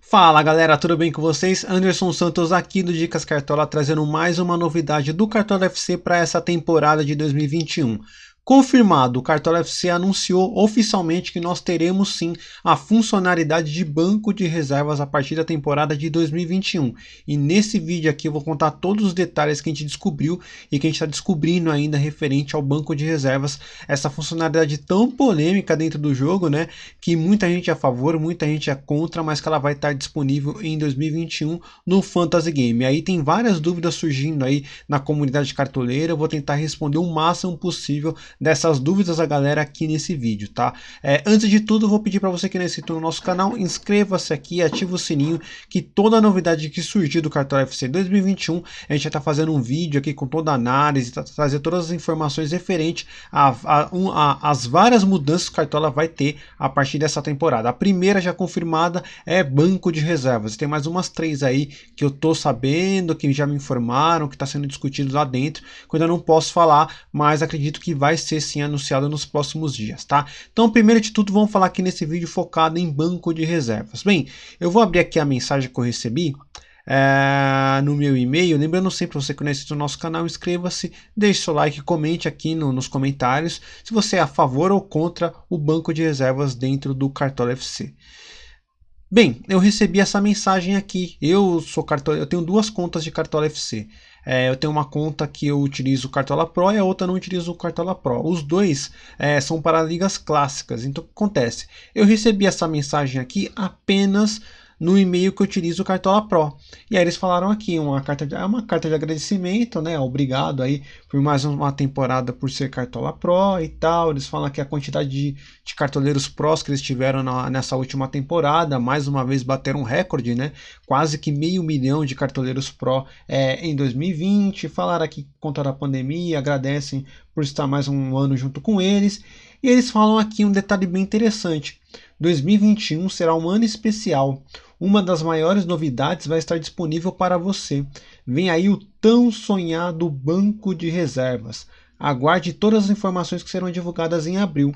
Fala galera, tudo bem com vocês? Anderson Santos aqui do Dicas Cartola trazendo mais uma novidade do Cartola FC para essa temporada de 2021. Confirmado, o Cartola FC anunciou oficialmente que nós teremos sim a funcionalidade de banco de reservas a partir da temporada de 2021. E nesse vídeo aqui eu vou contar todos os detalhes que a gente descobriu e que a gente está descobrindo ainda referente ao banco de reservas, essa funcionalidade tão polêmica dentro do jogo, né? Que muita gente é a favor, muita gente é contra, mas que ela vai estar disponível em 2021 no Fantasy Game. Aí tem várias dúvidas surgindo aí na comunidade cartoleira, eu vou tentar responder o máximo possível dessas dúvidas a galera aqui nesse vídeo, tá? É, antes de tudo, vou pedir para você que não é inscrito no nosso canal, inscreva-se aqui, ative o sininho, que toda novidade que surgir do Cartola FC 2021, a gente já tá fazendo um vídeo aqui com toda a análise, tá, trazer todas as informações referentes às várias mudanças que o Cartola vai ter a partir dessa temporada. A primeira já confirmada é banco de reservas. Tem mais umas três aí que eu tô sabendo, que já me informaram, que está sendo discutido lá dentro, que eu ainda não posso falar, mas acredito que vai ser sim anunciado nos próximos dias, tá? Então, primeiro de tudo, vamos falar aqui nesse vídeo focado em banco de reservas. Bem, eu vou abrir aqui a mensagem que eu recebi é, no meu e-mail. Lembrando sempre, você que não é inscrito no nosso canal, inscreva-se, deixe seu like, comente aqui no, nos comentários se você é a favor ou contra o banco de reservas dentro do Cartola FC. Bem, eu recebi essa mensagem aqui. Eu sou cartola, eu tenho duas contas de Cartola FC. É, eu tenho uma conta que eu utilizo o Cartola Pro e a outra não utilizo o Cartola Pro. Os dois é, são para ligas clássicas. Então o que acontece? Eu recebi essa mensagem aqui apenas no e-mail que utilizo o Cartola Pro. E aí eles falaram aqui, uma carta de, é uma carta de agradecimento, né? Obrigado aí por mais uma temporada por ser Cartola Pro e tal. Eles falam que a quantidade de, de cartoleiros prós que eles tiveram na, nessa última temporada, mais uma vez bateram um recorde, né? Quase que meio milhão de cartoleiros Pro é, em 2020. Falaram aqui contra a pandemia, agradecem por estar mais um ano junto com eles. E eles falam aqui um detalhe bem interessante. 2021 será um ano especial. Uma das maiores novidades vai estar disponível para você. Vem aí o tão sonhado banco de reservas. Aguarde todas as informações que serão divulgadas em abril.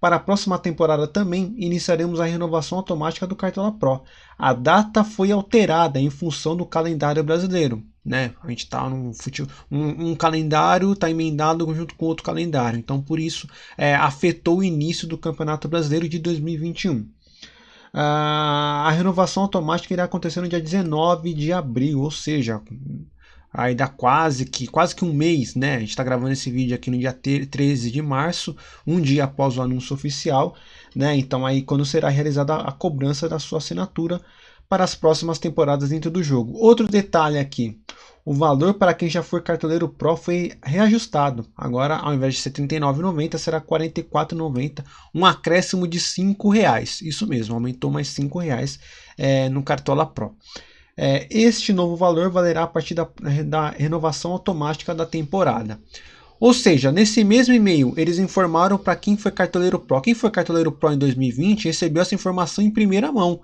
Para a próxima temporada também iniciaremos a renovação automática do Cartola Pro. A data foi alterada em função do calendário brasileiro. Né? A gente está num um, um calendário está emendado junto com outro calendário, então por isso é, afetou o início do Campeonato Brasileiro de 2021. Ah, a renovação automática irá acontecer no dia 19 de abril, ou seja, aí dá quase que quase que um mês, né? A gente está gravando esse vídeo aqui no dia 13 de março, um dia após o anúncio oficial, né? Então aí quando será realizada a cobrança da sua assinatura para as próximas temporadas dentro do jogo. Outro detalhe aqui, o valor para quem já for cartoleiro Pro foi reajustado. Agora, ao invés de ser R$ 39,90, será R$ 44,90, um acréscimo de R$ reais. Isso mesmo, aumentou mais R$ reais é, no Cartola Pro. É, este novo valor valerá a partir da, da renovação automática da temporada. Ou seja, nesse mesmo e-mail, eles informaram para quem foi cartoleiro Pro. Quem foi cartoleiro Pro em 2020 recebeu essa informação em primeira mão.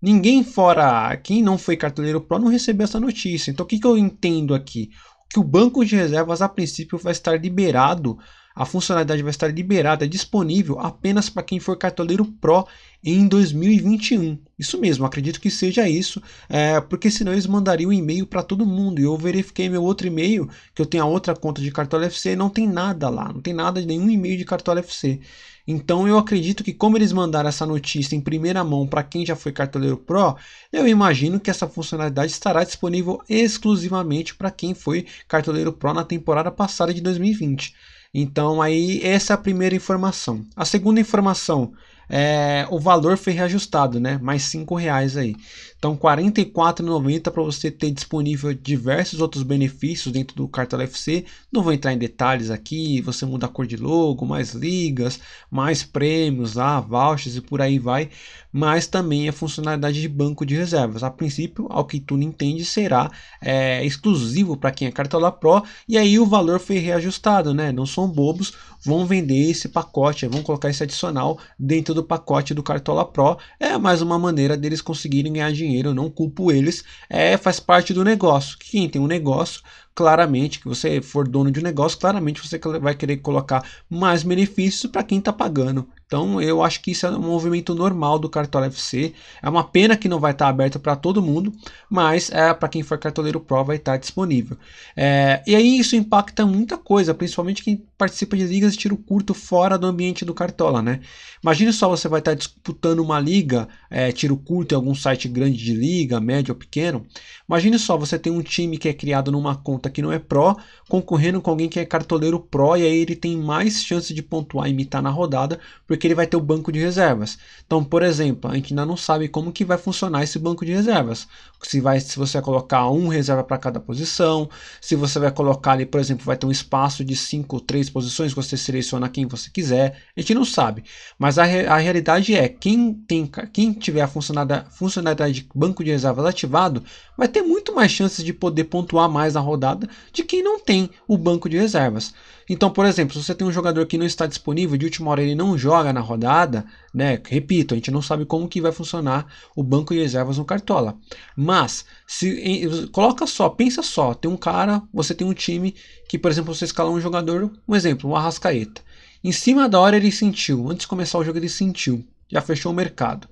Ninguém fora quem não foi cartoleiro Pro não recebeu essa notícia. Então o que, que eu entendo aqui? Que o banco de reservas a princípio vai estar liberado, a funcionalidade vai estar liberada, disponível apenas para quem for cartoleiro Pro em 2021. Isso mesmo, acredito que seja isso, é, porque senão eles mandariam um e-mail para todo mundo. E eu verifiquei meu outro e-mail, que eu tenho a outra conta de Cartola FC, não tem nada lá, não tem nada de nenhum e-mail de Cartola FC. Então eu acredito que como eles mandaram essa notícia em primeira mão para quem já foi cartoleiro Pro, eu imagino que essa funcionalidade estará disponível exclusivamente para quem foi cartoleiro Pro na temporada passada de 2020. Então aí essa é a primeira informação. A segunda informação é, o valor foi reajustado, né? Mais cinco reais aí. Então, R$ 44,90 para você ter disponível diversos outros benefícios dentro do Cartola FC. Não vou entrar em detalhes aqui. Você muda a cor de logo, mais ligas, mais prêmios, lá, vouchers e por aí vai. Mas também a funcionalidade de banco de reservas. A princípio, ao que tu entende, será é, exclusivo para quem é Cartola Pro. E aí o valor foi reajustado, né? Não são bobos, vão vender esse pacote, vão colocar esse adicional dentro do pacote do Cartola Pro. É mais uma maneira deles conseguirem ganhar dinheiro, eu não culpo eles, é, faz parte do negócio. Quem tem um negócio claramente que você for dono de um negócio, claramente você vai querer colocar mais benefícios para quem está pagando. Então eu acho que isso é um movimento normal do Cartola FC. É uma pena que não vai estar aberto para todo mundo, mas é para quem for cartoleiro Pro vai estar disponível. É, e aí isso impacta muita coisa, principalmente quem participa de ligas de tiro curto fora do ambiente do Cartola, né? Imagine só você vai estar disputando uma liga é, tiro curto em algum site grande de liga, médio ou pequeno. Imagine só você tem um time que é criado numa conta que não é Pro, concorrendo com alguém que é cartoleiro Pro e aí ele tem mais chance de pontuar e imitar na rodada, porque porque ele vai ter o banco de reservas. Então, por exemplo, a gente ainda não sabe como que vai funcionar esse banco de reservas. Se, vai, se você vai colocar um reserva para cada posição, se você vai colocar ali, por exemplo, vai ter um espaço de 5 ou 3 posições, você seleciona quem você quiser, a gente não sabe. Mas a, a realidade é, quem, tem, quem tiver a funcionalidade, de banco de reservas ativado, vai ter muito mais chances de poder pontuar mais na rodada de quem não tem o banco de reservas. Então, por exemplo, se você tem um jogador que não está disponível, de última hora ele não joga na rodada, né? Repito, a gente não sabe como que vai funcionar o banco de reservas no Cartola. Mas, se coloca só, pensa só, tem um cara, você tem um time que, por exemplo, você escala um jogador, um exemplo, um Arrascaeta. Em cima da hora ele sentiu, antes de começar o jogo ele sentiu, já fechou o mercado.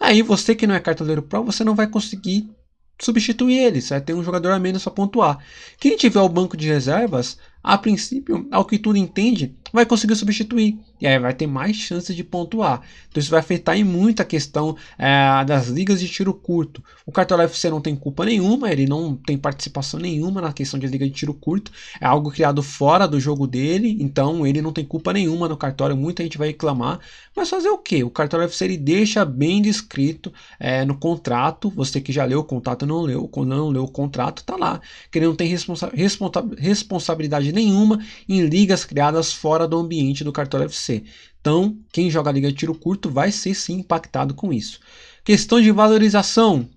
Aí você que não é cartoleiro pro, você não vai conseguir substituir ele, certo? Tem um jogador a menos para pontuar. Quem tiver o banco de reservas, a princípio, ao que tudo entende, vai conseguir substituir. E aí vai ter mais chances de pontuar. Então isso vai afetar em muito a questão é, das ligas de tiro curto. O Cartola FC não tem culpa nenhuma, ele não tem participação nenhuma na questão de liga de tiro curto. É algo criado fora do jogo dele, então ele não tem culpa nenhuma no cartório. Muita gente vai reclamar. Mas fazer o que? O Cartola FC ele deixa bem descrito é, no contrato. Você que já leu o contrato não leu, não leu o contrato, tá lá. Que ele não tem responsa responsabilidade nenhuma em ligas criadas fora do ambiente do Cartola FC. Então, quem joga liga de tiro curto vai ser sim impactado com isso. Questão de valorização.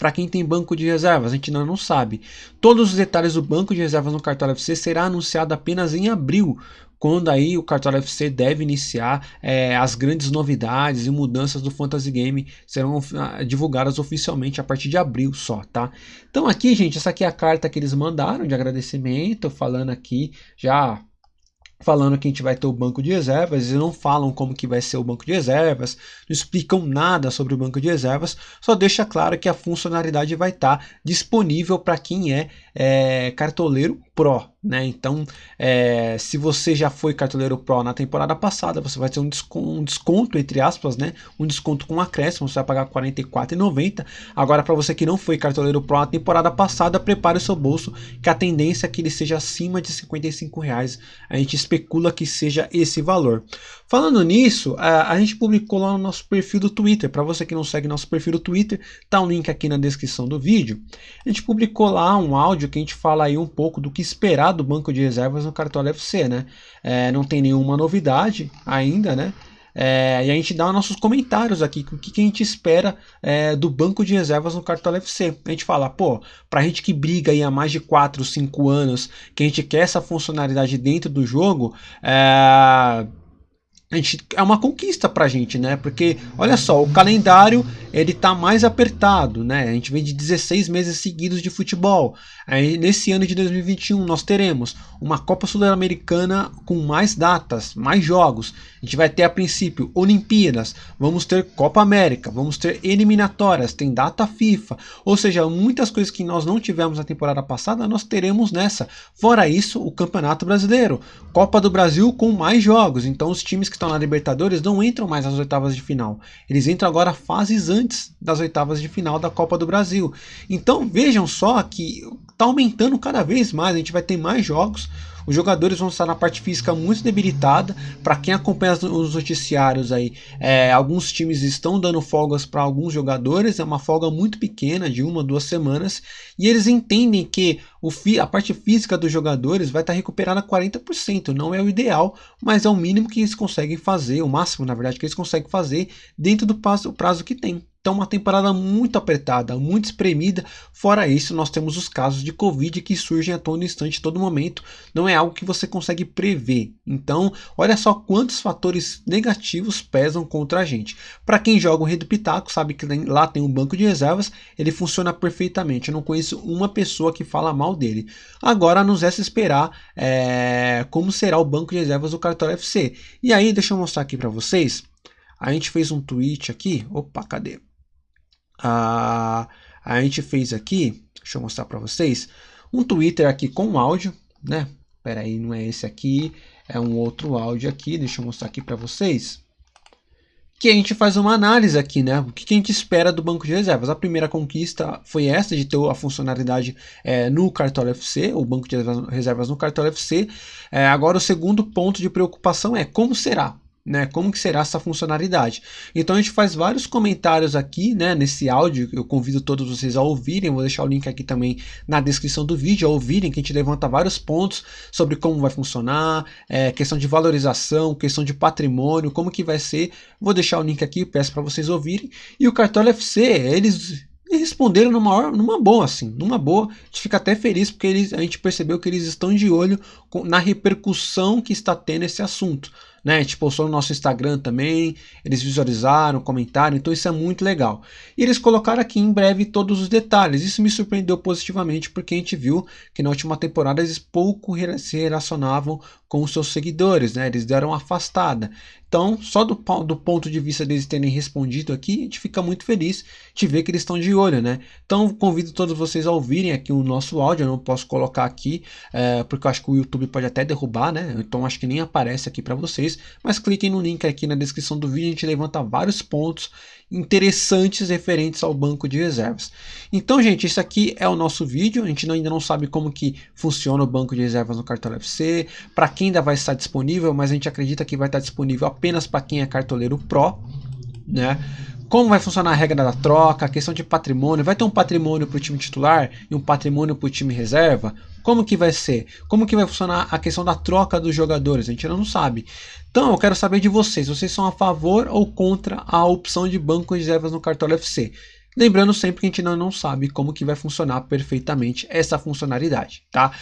Para quem tem banco de reservas, a gente ainda não sabe. Todos os detalhes do banco de reservas no Cartola FC será anunciado apenas em abril, quando aí o Cartola FC deve iniciar é, as grandes novidades e mudanças do Fantasy Game serão ah, divulgadas oficialmente a partir de abril só, tá? Então aqui, gente, essa aqui é a carta que eles mandaram de agradecimento, falando aqui já falando que a gente vai ter o banco de reservas, eles não falam como que vai ser o banco de reservas, não explicam nada sobre o banco de reservas, só deixa claro que a funcionalidade vai estar disponível para quem é, é cartoleiro Pro, né? Então, é, se você já foi cartoleiro Pro na temporada passada, você vai ter um desconto, um desconto, entre aspas, né? Um desconto com acréscimo, você vai pagar R$ 44,90. Agora, para você que não foi cartoleiro Pro na temporada passada, prepare o seu bolso, que a tendência é que ele seja acima de R$ reais. A gente especula que seja esse valor. Falando nisso, a, a gente publicou lá no nosso perfil do Twitter. Para você que não segue nosso perfil do Twitter, tá um link aqui na descrição do vídeo. A gente publicou lá um áudio que a gente fala aí um pouco do que esperar do banco de reservas no Cartola FC, né? É, não tem nenhuma novidade ainda, né? É, e a gente dá nossos comentários aqui, o que, que a gente espera é, do banco de reservas no Cartola FC. A gente fala, pô, pra gente que briga aí há mais de 4, 5 anos, que a gente quer essa funcionalidade dentro do jogo, é, a gente, é uma conquista pra gente, né? Porque, olha só, o calendário ele tá mais apertado, né? A gente vem de 16 meses seguidos de futebol. Aí, nesse ano de 2021 nós teremos uma Copa Sul-Americana com mais datas, mais jogos. A gente vai ter a princípio Olimpíadas, vamos ter Copa América, vamos ter eliminatórias, tem data FIFA. Ou seja, muitas coisas que nós não tivemos na temporada passada, nós teremos nessa. Fora isso, o Campeonato Brasileiro, Copa do Brasil com mais jogos. Então os times que estão na Libertadores não entram mais nas oitavas de final. Eles entram agora fases antes das oitavas de final da Copa do Brasil. Então vejam só que está aumentando cada vez mais, a gente vai ter mais jogos. Os jogadores vão estar na parte física muito debilitada. Para quem acompanha os noticiários aí, é, alguns times estão dando folgas para alguns jogadores. É uma folga muito pequena, de uma, duas semanas. E eles entendem que o a parte física dos jogadores vai estar recuperada a 40%. Não é o ideal, mas é o mínimo que eles conseguem fazer, o máximo, na verdade, que eles conseguem fazer dentro do prazo, prazo que tem. Então, uma temporada muito apertada, muito espremida. Fora isso, nós temos os casos de Covid que surgem a todo instante, todo momento. Não é algo que você consegue prever. Então, olha só quantos fatores negativos pesam contra a gente. Para quem joga o Rei do Pitaco, sabe que lá tem um banco de reservas, ele funciona perfeitamente. Eu não conheço uma pessoa que fala mal dele. Agora, nos resta esperar é, como será o banco de reservas do Cartola FC. E aí, deixa eu mostrar aqui para vocês. A gente fez um tweet aqui. Opa, cadê? A, a gente fez aqui, deixa eu mostrar para vocês, um Twitter aqui com áudio, né? Pera aí, não é esse aqui, é um outro áudio aqui, deixa eu mostrar aqui para vocês. Que a gente faz uma análise aqui, né? O que a gente espera do banco de reservas. A primeira conquista foi essa, de ter a funcionalidade é, no Cartola FC, o banco de reservas no Cartola FC. É, agora o segundo ponto de preocupação é como será né? Como que será essa funcionalidade? Então a gente faz vários comentários aqui, né? Nesse áudio, eu convido todos vocês a ouvirem, vou deixar o link aqui também na descrição do vídeo, a ouvirem, que a gente levanta vários pontos sobre como vai funcionar, é, questão de valorização, questão de patrimônio, como que vai ser. Vou deixar o link aqui, peço para vocês ouvirem. E o Cartola FC, eles responderam numa, numa boa, assim, numa boa. A gente fica até feliz porque eles, a gente percebeu que eles estão de olho na repercussão que está tendo esse assunto né? A gente postou no nosso Instagram também, eles visualizaram, comentaram, então isso é muito legal. E eles colocaram aqui em breve todos os detalhes. Isso me surpreendeu positivamente porque a gente viu que na última temporada eles pouco se relacionavam com os seus seguidores, né? Eles deram uma afastada. Então, só do, do ponto de vista deles terem respondido aqui, a gente fica muito feliz de ver que eles estão de olho, né? Então, convido todos vocês a ouvirem aqui o nosso áudio. Eu não posso colocar aqui, é, porque eu acho que o YouTube pode até derrubar, né? Então, acho que nem aparece aqui para vocês. Mas cliquem no link aqui na descrição do vídeo, a gente levanta vários pontos interessantes referentes ao banco de reservas. Então, gente, isso aqui é o nosso vídeo. A gente ainda não sabe como que funciona o banco de reservas no Cartola FC, para quem ainda vai estar disponível, mas a gente acredita que vai estar disponível apenas para quem é cartoleiro Pro, né? Como vai funcionar a regra da troca, a questão de patrimônio, vai ter um patrimônio para o time titular e um patrimônio para o time reserva? Como que vai ser? Como que vai funcionar a questão da troca dos jogadores? A gente ainda não sabe. Então eu quero saber de vocês, vocês são a favor ou contra a opção de banco de reservas no Cartola FC? Lembrando sempre que a gente ainda não sabe como que vai funcionar perfeitamente essa funcionalidade, tá?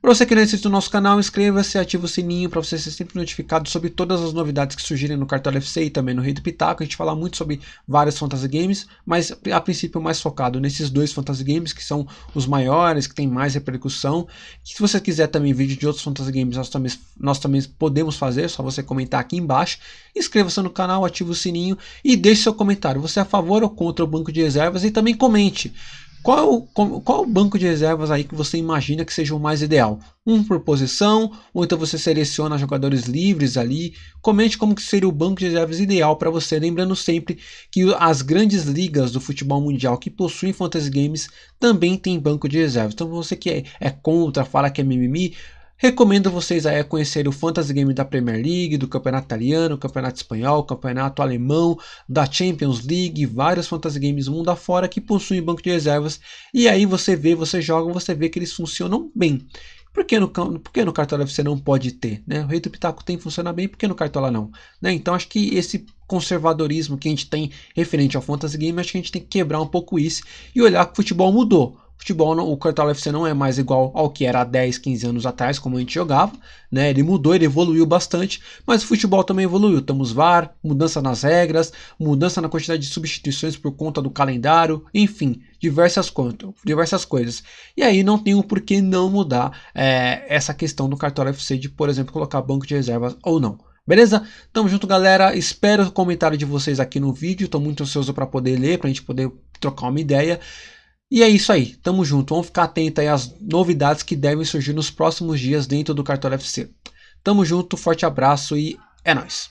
Para você que não é inscrito no nosso canal, inscreva-se e ative o sininho para você ser sempre notificado sobre todas as novidades que surgirem no Cartola FC e também no Rei do Pitaco. A gente fala muito sobre vários fantasy games, mas a princípio mais focado nesses dois fantasy games que são os maiores, que tem mais repercussão. se você quiser também vídeo de outros fantasy games, nós também, nós também podemos fazer, só você comentar aqui embaixo. Inscreva-se no canal, ative o sininho e deixe seu comentário. Você é a favor ou contra o banco de reservas e também comente. Qual, qual o banco de reservas aí que você imagina que seja o mais ideal? Um por posição, ou então você seleciona jogadores livres ali. Comente como que seria o banco de reservas ideal para você. Lembrando sempre que as grandes ligas do futebol mundial que possuem fantasy games também têm banco de reservas. Então você que é, é contra, fala que é mimimi, Recomendo vocês a conhecer o Fantasy Game da Premier League, do Campeonato Italiano, Campeonato Espanhol, Campeonato Alemão, da Champions League, vários Fantasy Games mundo afora que possuem banco de reservas. E aí você vê, você joga, você vê que eles funcionam bem. Por que no, por que no Cartola você não pode ter? Né? O Rei do Pitaco tem funciona bem, por que no Cartola não? Né? Então acho que esse conservadorismo que a gente tem referente ao Fantasy Game, acho que a gente tem que quebrar um pouco isso e olhar que o futebol mudou futebol, o Cartola FC não é mais igual ao que era há 10, 15 anos atrás, como a gente jogava, né? Ele mudou, ele evoluiu bastante, mas o futebol também evoluiu. Temos VAR, mudança nas regras, mudança na quantidade de substituições por conta do calendário, enfim, diversas, diversas coisas. E aí não tem o um porquê não mudar é, essa questão do Cartola FC de, por exemplo, colocar banco de reservas ou não. Beleza? Tamo junto, galera. Espero o comentário de vocês aqui no vídeo. Estou muito ansioso para poder ler, para a gente poder trocar uma ideia. E é isso aí, tamo junto, vamos ficar atento aí às novidades que devem surgir nos próximos dias dentro do Cartola FC. Tamo junto, forte abraço e é nóis!